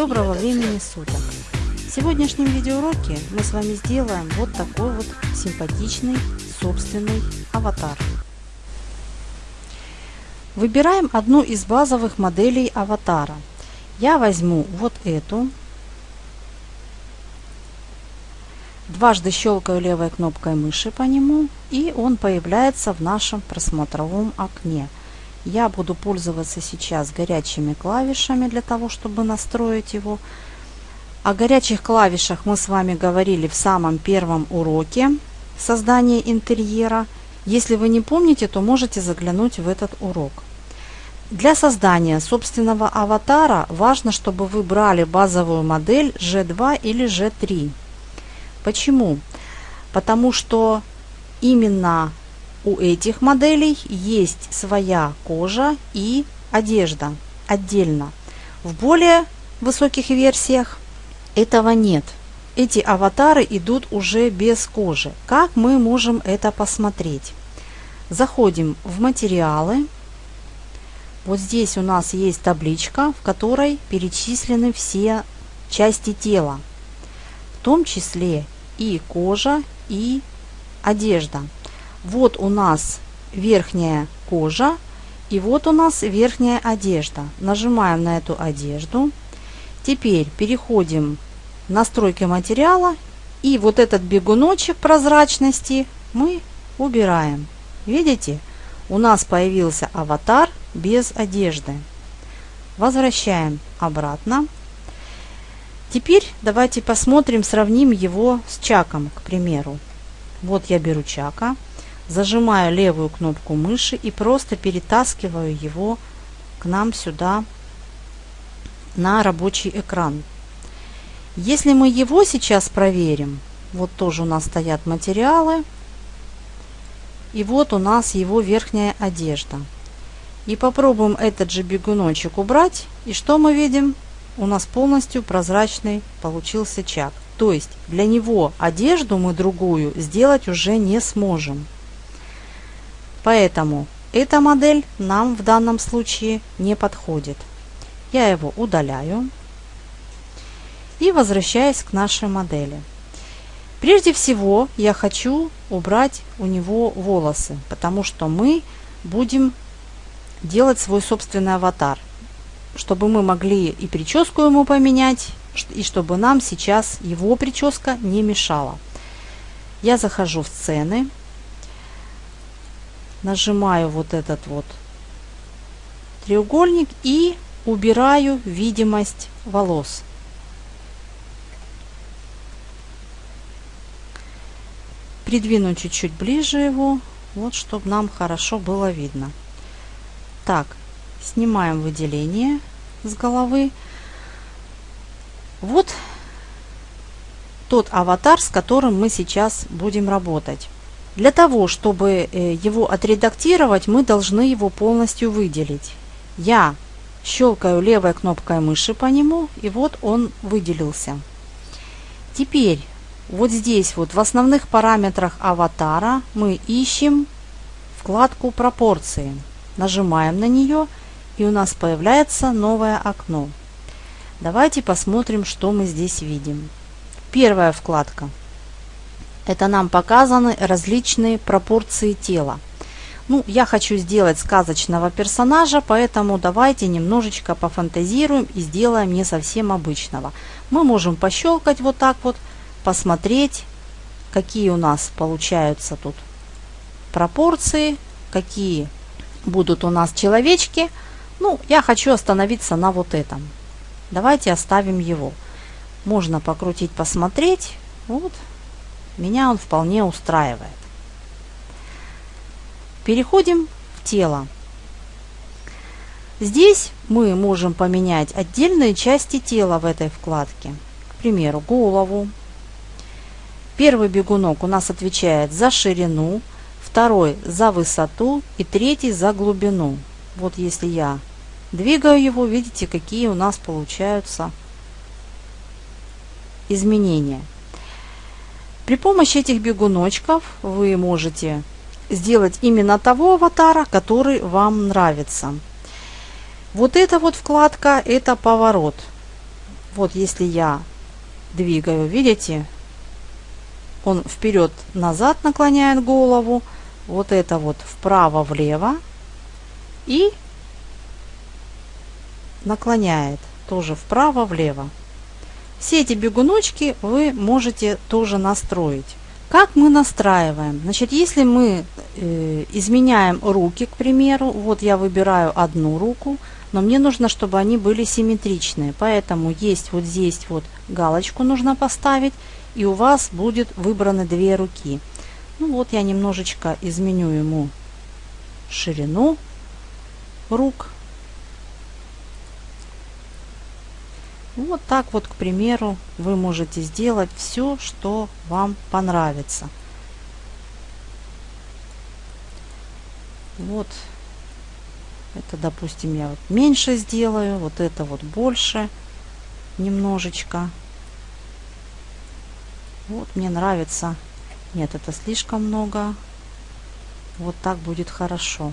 Доброго времени суток! В сегодняшнем видеоуроке мы с вами сделаем вот такой вот симпатичный собственный аватар. Выбираем одну из базовых моделей аватара. Я возьму вот эту. Дважды щелкаю левой кнопкой мыши по нему и он появляется в нашем просмотровом окне – я буду пользоваться сейчас горячими клавишами для того, чтобы настроить его. О горячих клавишах мы с вами говорили в самом первом уроке создания интерьера. Если вы не помните, то можете заглянуть в этот урок. Для создания собственного аватара важно, чтобы вы брали базовую модель G2 или G3. Почему? Потому что именно у этих моделей есть своя кожа и одежда отдельно. В более высоких версиях этого нет. Эти аватары идут уже без кожи. Как мы можем это посмотреть? Заходим в материалы. Вот здесь у нас есть табличка, в которой перечислены все части тела, в том числе и кожа, и одежда. Вот у нас верхняя кожа и вот у нас верхняя одежда. Нажимаем на эту одежду. Теперь переходим в настройки материала и вот этот бегуночек прозрачности мы убираем. Видите? У нас появился аватар без одежды. Возвращаем обратно. Теперь давайте посмотрим, сравним его с Чаком, к примеру. Вот я беру Чака. Зажимаю левую кнопку мыши и просто перетаскиваю его к нам сюда на рабочий экран. Если мы его сейчас проверим, вот тоже у нас стоят материалы, и вот у нас его верхняя одежда. И попробуем этот же бегуночек убрать, и что мы видим? У нас полностью прозрачный получился чак. То есть для него одежду мы другую сделать уже не сможем. Поэтому эта модель нам в данном случае не подходит. Я его удаляю и возвращаюсь к нашей модели. Прежде всего я хочу убрать у него волосы, потому что мы будем делать свой собственный аватар, чтобы мы могли и прическу ему поменять, и чтобы нам сейчас его прическа не мешала. Я захожу в сцены, нажимаю вот этот вот треугольник и убираю видимость волос. Придвину чуть-чуть ближе его, вот чтобы нам хорошо было видно. Так, снимаем выделение с головы. Вот тот аватар, с которым мы сейчас будем работать. Для того, чтобы э, его отредактировать, мы должны его полностью выделить. Я щелкаю левой кнопкой мыши по нему, и вот он выделился. Теперь вот здесь вот в основных параметрах аватара мы ищем вкладку пропорции. Нажимаем на нее, и у нас появляется новое окно. Давайте посмотрим, что мы здесь видим. Первая вкладка – это нам показаны различные пропорции тела. Ну, я хочу сделать сказочного персонажа, поэтому давайте немножечко пофантазируем и сделаем не совсем обычного. Мы можем пощелкать вот так вот, посмотреть, какие у нас получаются тут пропорции, какие будут у нас человечки. Ну, я хочу остановиться на вот этом. Давайте оставим его. Можно покрутить, посмотреть. Вот, меня он вполне устраивает. Переходим в тело. Здесь мы можем поменять отдельные части тела в этой вкладке. К примеру, голову. Первый бегунок у нас отвечает за ширину, второй за высоту и третий за глубину. Вот если я двигаю его, видите, какие у нас получаются изменения. При помощи этих бегуночков вы можете сделать именно того аватара, который вам нравится. Вот эта вот вкладка – это поворот. Вот если я двигаю, видите, он вперед-назад наклоняет голову, вот это вот вправо-влево и наклоняет тоже вправо-влево. Все эти бегуночки вы можете тоже настроить. Как мы настраиваем? Значит, если мы э, изменяем руки, к примеру, вот я выбираю одну руку, но мне нужно, чтобы они были симметричные. Поэтому есть вот здесь вот галочку нужно поставить, и у вас будет выбраны две руки. Ну вот я немножечко изменю ему ширину рук. Вот так вот, к примеру, вы можете сделать все, что вам понравится. Вот это, допустим, я вот меньше сделаю, вот это вот больше немножечко. Вот мне нравится. Нет, это слишком много. Вот так будет хорошо.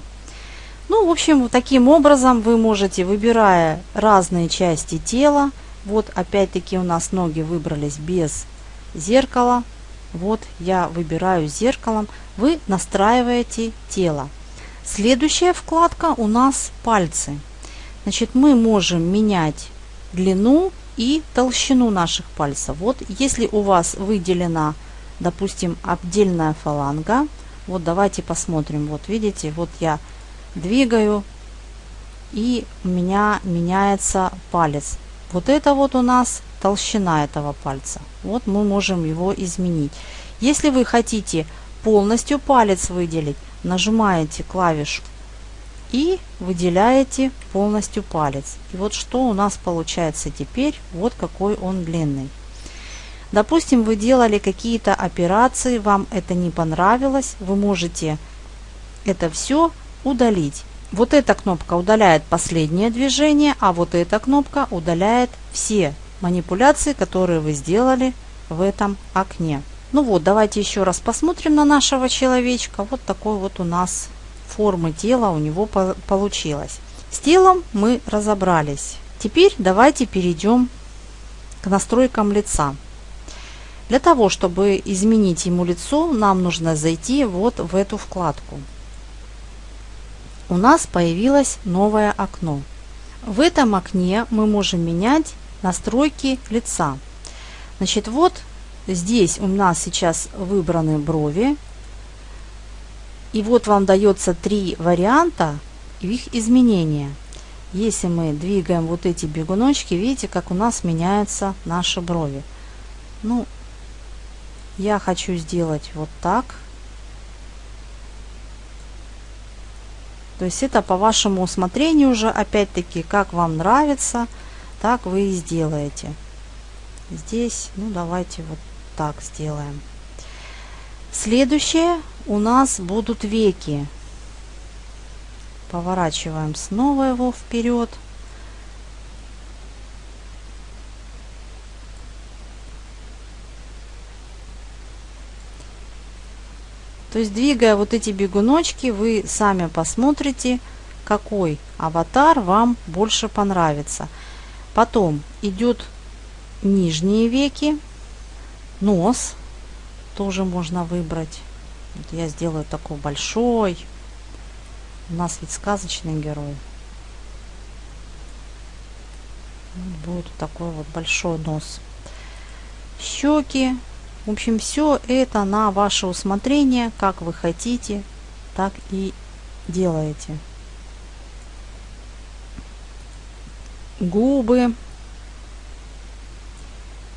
Ну, в общем, таким образом вы можете, выбирая разные части тела, вот опять-таки у нас ноги выбрались без зеркала, вот я выбираю зеркалом, вы настраиваете тело. Следующая вкладка у нас пальцы. Значит, мы можем менять длину и толщину наших пальцев. Вот если у вас выделена, допустим, отдельная фаланга, вот давайте посмотрим. Вот видите, вот я двигаю и у меня меняется палец. Вот это вот у нас толщина этого пальца. Вот мы можем его изменить. Если вы хотите полностью палец выделить, нажимаете клавишу и выделяете полностью палец. И вот что у нас получается теперь, вот какой он длинный. Допустим, вы делали какие-то операции, вам это не понравилось, вы можете это все удалить. Вот эта кнопка удаляет последнее движение, а вот эта кнопка удаляет все манипуляции, которые вы сделали в этом окне. Ну вот, давайте еще раз посмотрим на нашего человечка. Вот такой вот у нас формы тела у него по получилось. С телом мы разобрались. Теперь давайте перейдем к настройкам лица. Для того, чтобы изменить ему лицо, нам нужно зайти вот в эту вкладку. У нас появилось новое окно. В этом окне мы можем менять настройки лица. Значит, вот Здесь у нас сейчас выбраны брови. И вот вам дается три варианта их изменения. Если мы двигаем вот эти бегуночки, видите, как у нас меняются наши брови. Ну, я хочу сделать вот так. То есть это по вашему усмотрению уже, опять-таки, как вам нравится, так вы и сделаете. Здесь, ну давайте вот так сделаем. Следующее у нас будут веки. Поворачиваем снова его вперед. То есть, двигая вот эти бегуночки, вы сами посмотрите, какой аватар вам больше понравится. Потом идет нижние веки нос тоже можно выбрать. Я сделаю такой большой. У нас ведь сказочный герой. Будет такой вот большой нос. Щеки. В общем, все это на ваше усмотрение, как вы хотите, так и делаете. Губы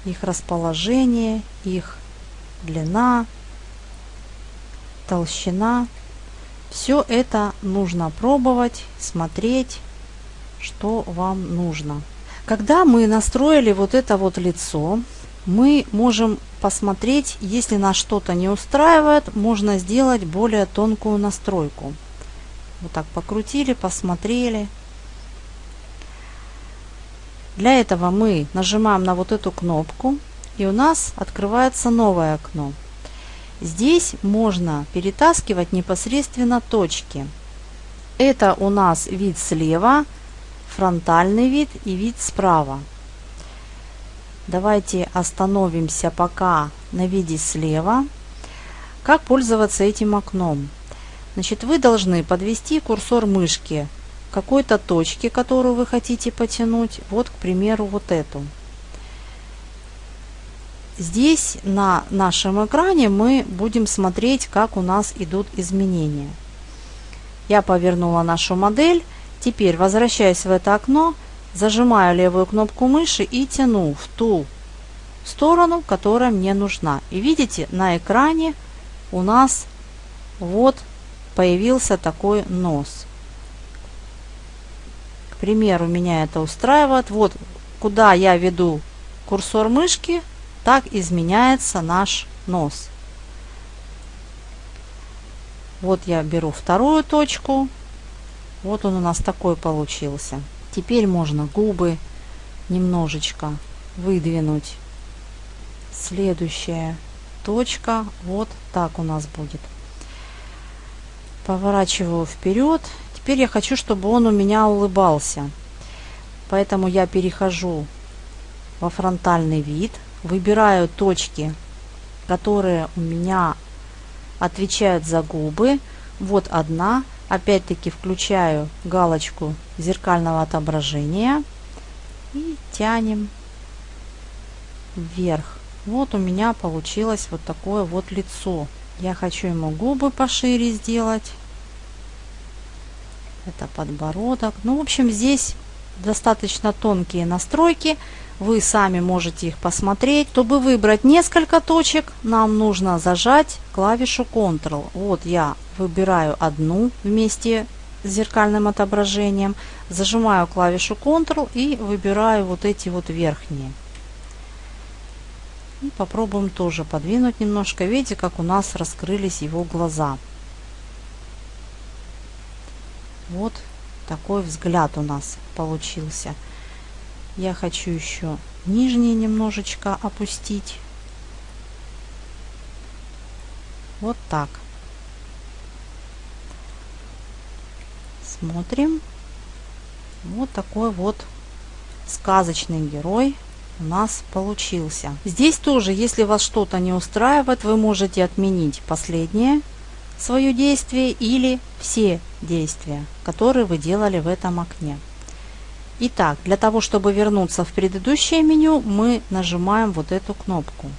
их расположение, их длина, толщина. Все это нужно пробовать, смотреть, что вам нужно. Когда мы настроили вот это вот лицо, мы можем посмотреть, если нас что-то не устраивает, можно сделать более тонкую настройку. Вот так покрутили, посмотрели, для этого мы нажимаем на вот эту кнопку и у нас открывается новое окно. Здесь можно перетаскивать непосредственно точки. Это у нас вид слева, фронтальный вид и вид справа. Давайте остановимся пока на виде слева. Как пользоваться этим окном? Значит, вы должны подвести курсор мышки к какой-то точке, которую вы хотите потянуть. Вот, к примеру, вот эту. Здесь на нашем экране мы будем смотреть, как у нас идут изменения. Я повернула нашу модель. Теперь, возвращаясь в это окно, зажимаю левую кнопку мыши и тяну в ту сторону, которая мне нужна. И видите, на экране у нас вот появился такой нос. К примеру, меня это устраивает. Вот куда я веду курсор мышки, так изменяется наш нос. Вот я беру вторую точку. Вот он у нас такой получился. Теперь можно губы немножечко выдвинуть. Следующая точка вот так у нас будет. Поворачиваю вперед. Теперь я хочу, чтобы он у меня улыбался. Поэтому я перехожу во фронтальный вид. Выбираю точки, которые у меня отвечают за губы. Вот одна. Опять-таки включаю галочку зеркального отображения и тянем вверх. Вот у меня получилось вот такое вот лицо. Я хочу ему губы пошире сделать. Это подбородок. Ну, в общем, здесь достаточно тонкие настройки. Вы сами можете их посмотреть. Чтобы выбрать несколько точек, нам нужно зажать клавишу Ctrl. Вот я выбираю одну вместе с зеркальным отображением. Зажимаю клавишу Ctrl и выбираю вот эти вот верхние. И попробуем тоже подвинуть немножко. Видите, как у нас раскрылись его глаза. Вот такой взгляд у нас получился. Я хочу еще нижние немножечко опустить. Вот так. Смотрим. Вот такой вот сказочный герой у нас получился. Здесь тоже, если вас что-то не устраивает, вы можете отменить последнее свое действие или все действия, которые вы делали в этом окне. Итак, для того, чтобы вернуться в предыдущее меню, мы нажимаем вот эту кнопку.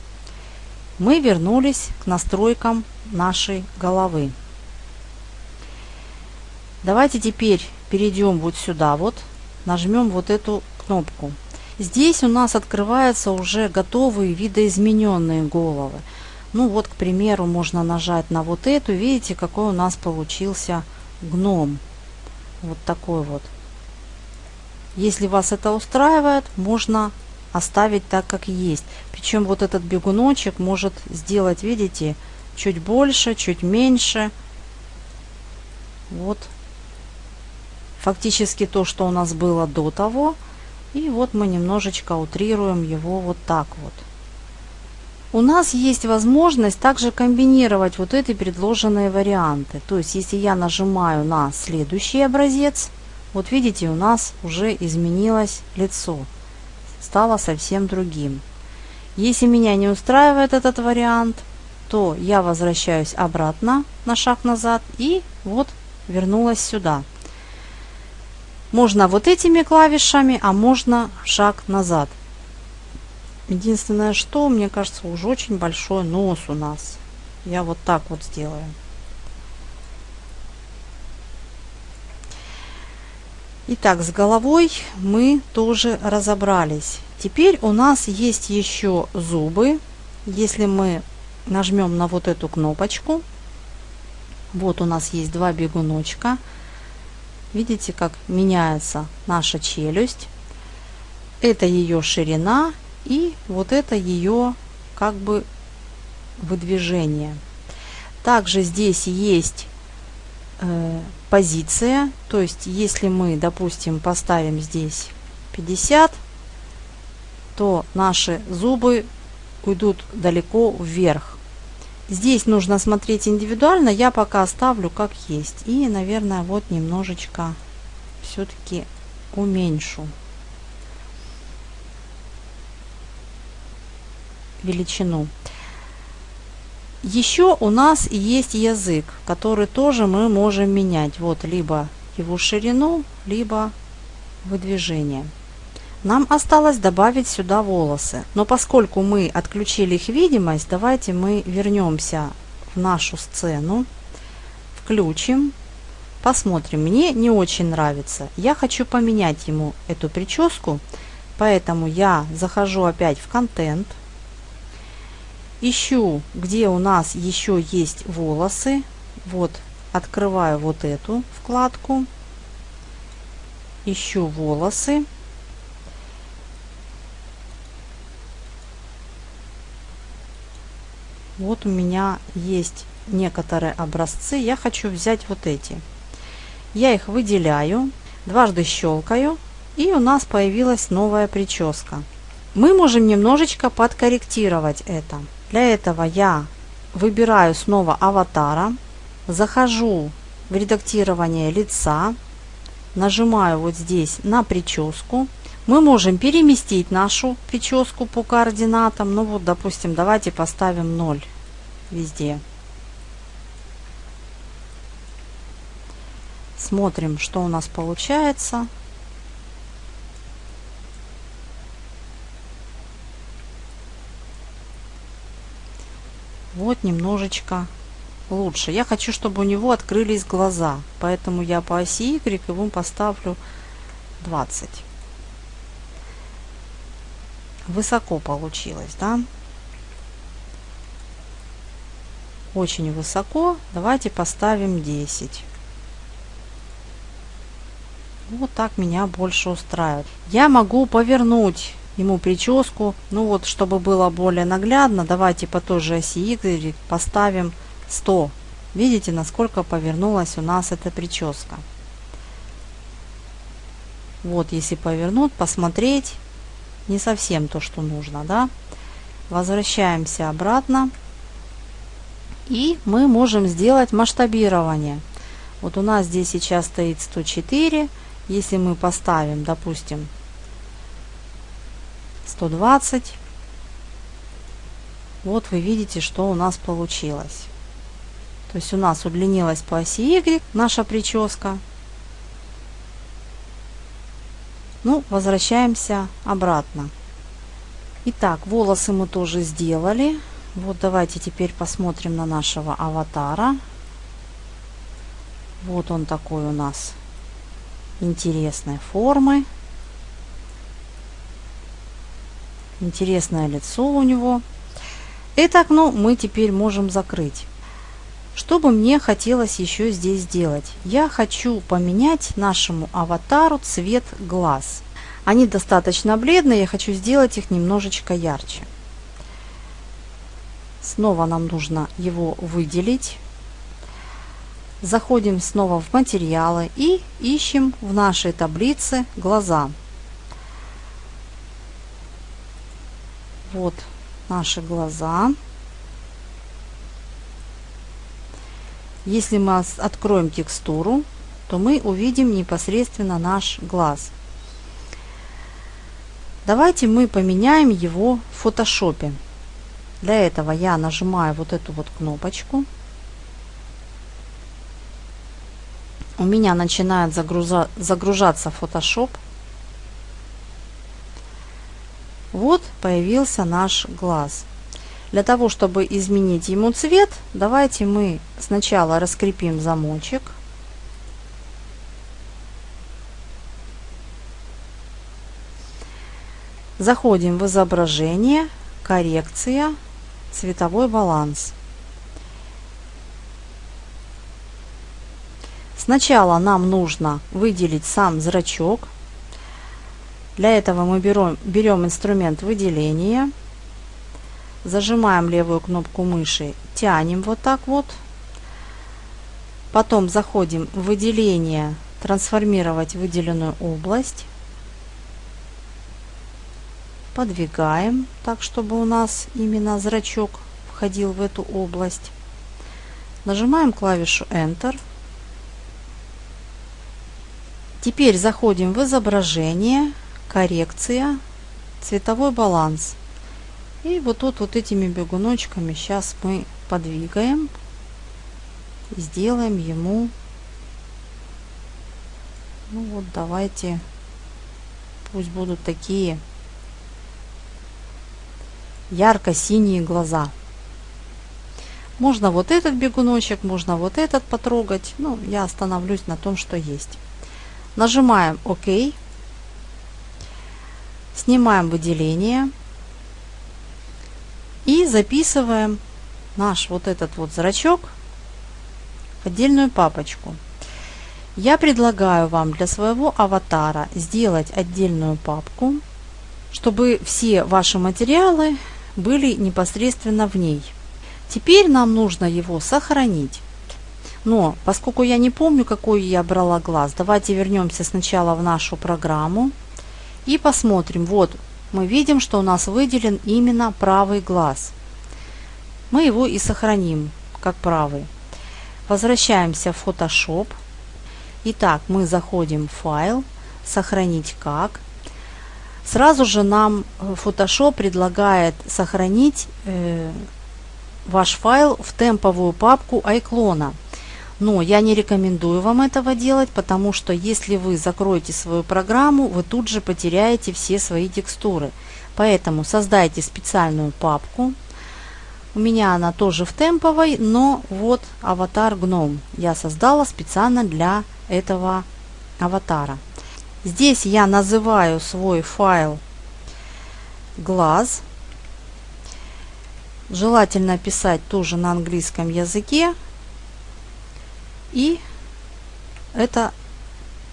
Мы вернулись к настройкам нашей головы. Давайте теперь перейдем вот сюда вот, нажмем вот эту кнопку. Здесь у нас открываются уже готовые видоизмененные головы. Ну вот, к примеру, можно нажать на вот эту. Видите, какой у нас получился гном. Вот такой вот. Если вас это устраивает, можно оставить так, как есть. Причем вот этот бегуночек может сделать, видите, чуть больше, чуть меньше. Вот. Фактически то, что у нас было до того. И вот мы немножечко утрируем его вот так вот. У нас есть возможность также комбинировать вот эти предложенные варианты. То есть, если я нажимаю на следующий образец, вот видите, у нас уже изменилось лицо. Стало совсем другим. Если меня не устраивает этот вариант, то я возвращаюсь обратно на шаг назад и вот вернулась сюда. Можно вот этими клавишами, а можно шаг назад. Единственное, что, мне кажется, уже очень большой нос у нас. Я вот так вот сделаю. Итак, с головой мы тоже разобрались. Теперь у нас есть еще зубы. Если мы нажмем на вот эту кнопочку, вот у нас есть два бегуночка. Видите, как меняется наша челюсть. Это ее ширина и вот это ее как бы выдвижение. Также здесь есть э, позиция. То есть, если мы, допустим, поставим здесь 50, то наши зубы уйдут далеко вверх. Здесь нужно смотреть индивидуально. Я пока оставлю как есть. И, наверное, вот немножечко все-таки уменьшу. величину. Еще у нас есть язык, который тоже мы можем менять. Вот либо его ширину, либо выдвижение. Нам осталось добавить сюда волосы. Но поскольку мы отключили их видимость, давайте мы вернемся в нашу сцену, включим, посмотрим. Мне не очень нравится. Я хочу поменять ему эту прическу, поэтому я захожу опять в контент, ищу, где у нас еще есть волосы. Вот, открываю вот эту вкладку, ищу волосы. Вот у меня есть некоторые образцы. Я хочу взять вот эти. Я их выделяю, дважды щелкаю, и у нас появилась новая прическа. Мы можем немножечко подкорректировать это. Для этого я выбираю снова аватара, захожу в редактирование лица, нажимаю вот здесь на прическу, мы можем переместить нашу прическу по координатам. Ну вот, допустим, давайте поставим 0 везде. Смотрим, что у нас получается. Вот немножечко лучше. Я хочу, чтобы у него открылись глаза, поэтому я по оси Y ему поставлю 20 высоко получилось, да? Очень высоко. Давайте поставим 10. Вот так меня больше устраивает. Я могу повернуть ему прическу. Ну вот, чтобы было более наглядно, давайте по той же оси Y поставим 100. Видите, насколько повернулась у нас эта прическа. Вот, если повернуть, посмотреть, не совсем то, что нужно, да. Возвращаемся обратно. И мы можем сделать масштабирование. Вот у нас здесь сейчас стоит 104. Если мы поставим, допустим, 120, вот вы видите, что у нас получилось. То есть у нас удлинилась по оси Y наша прическа. Ну, возвращаемся обратно. Итак, волосы мы тоже сделали. Вот давайте теперь посмотрим на нашего аватара. Вот он такой у нас интересной формы. Интересное лицо у него. Это окно мы теперь можем закрыть. Что бы мне хотелось еще здесь сделать? Я хочу поменять нашему аватару цвет глаз. Они достаточно бледные, я хочу сделать их немножечко ярче. Снова нам нужно его выделить. Заходим снова в материалы и ищем в нашей таблице глаза. Вот наши глаза. Если мы откроем текстуру, то мы увидим непосредственно наш глаз. Давайте мы поменяем его в фотошопе. Для этого я нажимаю вот эту вот кнопочку. У меня начинает загруза загружаться Photoshop. Вот появился наш глаз. Для того, чтобы изменить ему цвет, давайте мы сначала раскрепим замочек. Заходим в изображение, коррекция, цветовой баланс. Сначала нам нужно выделить сам зрачок. Для этого мы берем, берем инструмент выделения зажимаем левую кнопку мыши, тянем вот так вот. Потом заходим в выделение, трансформировать выделенную область. Подвигаем так, чтобы у нас именно зрачок входил в эту область. Нажимаем клавишу Enter. Теперь заходим в изображение, коррекция, цветовой баланс. И вот тут вот этими бегуночками сейчас мы подвигаем. Сделаем ему, ну вот давайте, пусть будут такие ярко-синие глаза. Можно вот этот бегуночек, можно вот этот потрогать. Ну, я остановлюсь на том, что есть. Нажимаем ОК. Снимаем выделение. И записываем наш вот этот вот зрачок в отдельную папочку. Я предлагаю вам для своего аватара сделать отдельную папку, чтобы все ваши материалы были непосредственно в ней. Теперь нам нужно его сохранить. Но поскольку я не помню, какой я брала глаз, давайте вернемся сначала в нашу программу и посмотрим. Вот мы видим, что у нас выделен именно правый глаз. Мы его и сохраним как правый. Возвращаемся в Photoshop. Итак, мы заходим в файл, сохранить как. Сразу же нам Photoshop предлагает сохранить э, ваш файл в темповую папку iClone. Но я не рекомендую вам этого делать, потому что если вы закроете свою программу, вы тут же потеряете все свои текстуры. Поэтому создайте специальную папку. У меня она тоже в темповой, но вот аватар гном я создала специально для этого аватара. Здесь я называю свой файл глаз. Желательно писать тоже на английском языке, и это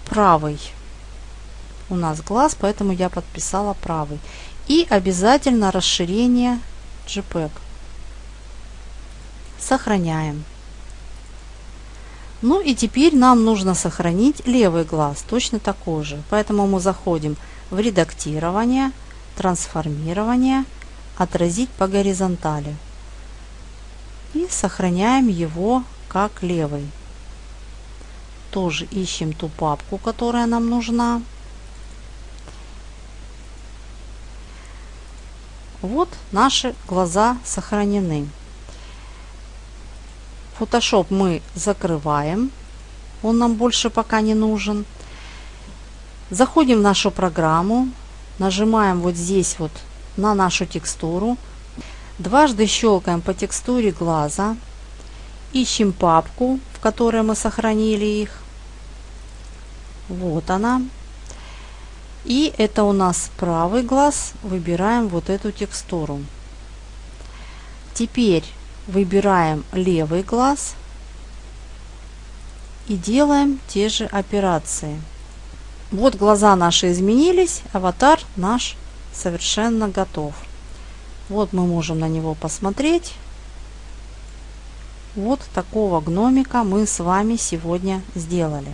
правый у нас глаз, поэтому я подписала правый. И обязательно расширение JPEG. Сохраняем. Ну и теперь нам нужно сохранить левый глаз, точно такой же. Поэтому мы заходим в редактирование, трансформирование, отразить по горизонтали. И сохраняем его как левый тоже ищем ту папку, которая нам нужна. Вот наши глаза сохранены. Photoshop мы закрываем. Он нам больше пока не нужен. Заходим в нашу программу. Нажимаем вот здесь вот на нашу текстуру. Дважды щелкаем по текстуре глаза. Ищем папку, в которой мы сохранили их. Вот она. И это у нас правый глаз. Выбираем вот эту текстуру. Теперь выбираем левый глаз и делаем те же операции. Вот глаза наши изменились, аватар наш совершенно готов. Вот мы можем на него посмотреть. Вот такого гномика мы с вами сегодня сделали.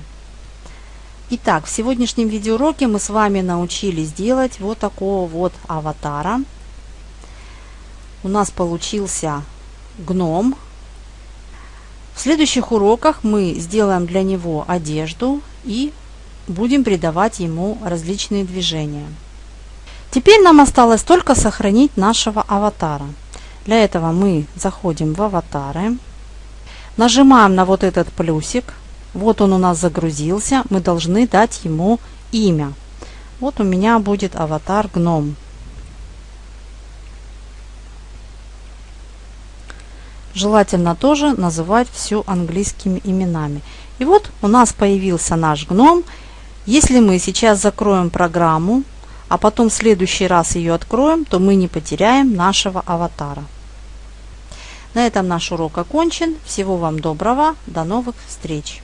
Итак, в сегодняшнем видеоуроке мы с вами научились делать вот такого вот аватара. У нас получился гном. В следующих уроках мы сделаем для него одежду и будем придавать ему различные движения. Теперь нам осталось только сохранить нашего аватара. Для этого мы заходим в аватары. Нажимаем на вот этот плюсик. Вот он у нас загрузился. Мы должны дать ему имя. Вот у меня будет аватар гном. Желательно тоже называть все английскими именами. И вот у нас появился наш гном. Если мы сейчас закроем программу, а потом в следующий раз ее откроем, то мы не потеряем нашего аватара. На этом наш урок окончен. Всего вам доброго. До новых встреч.